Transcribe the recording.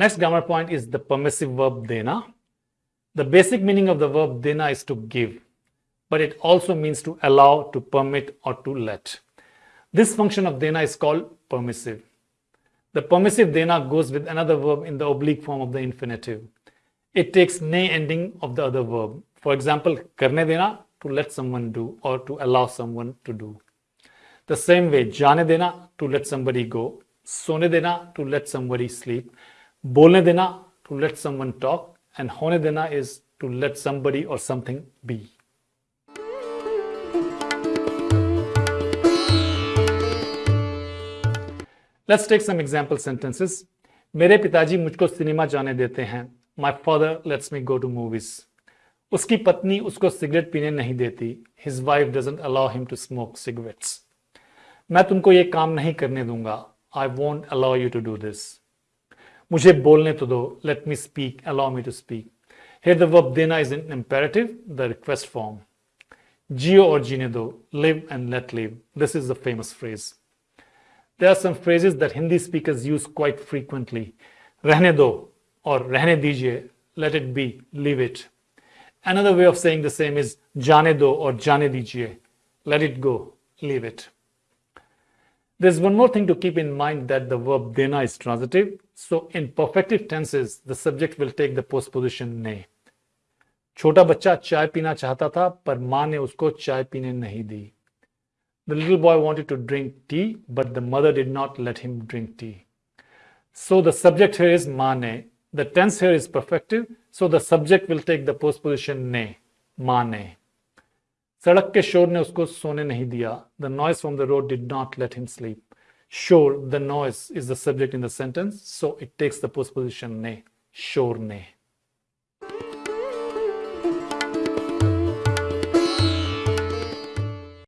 next grammar point is the permissive verb dena. The basic meaning of the verb dena is to give, but it also means to allow, to permit, or to let. This function of dena is called permissive. The permissive dena goes with another verb in the oblique form of the infinitive. It takes ne ending of the other verb. For example, karne dena, to let someone do or to allow someone to do. The same way, jane dena, to let somebody go. Sone dena, to let somebody sleep. बोलने देना to let someone talk and होने देना is to let somebody और something be let's take some example sentences मेरे पिताजी मुझको cinema जाने देते हैं। My father lets me go to movies उसकी पत्नी उसको सिगरेट पीने नहीं देती। His wife doesn't allow him to smoke cigarettes मैं तुमको ये काम नहीं करने दूँगा। I won't allow you to do this मुझे बोलने तो दो Let me speak, allow me to speak. Here the verb देना is an imperative, the request form. जियो और जीने दो Live and let live. This is the famous phrase. There are some phrases that Hindi speakers use quite frequently. Rehne do or rehne dijiye, let it be, leave it. Another way of saying the same is jane do or jane dijiye, let it go, leave it. There's one more thing to keep in mind that the verb dena is transitive. So in perfective tenses, the subject will take the postposition ne. छोटा बच्चा चाय पीना चाहता था पर मां ने उसको चाय पीने नहीं दी the little boy wanted to drink tea, but the mother did not let him drink tea. So the subject here is mane. The tense here is perfective, so the subject will take the postposition ne, mane. सड़क के शोर ने उसको सोने नहीं दिया। The noise from the road did not let him sleep शोर the noise is the subject in the sentence so it takes the post position ने शोर ने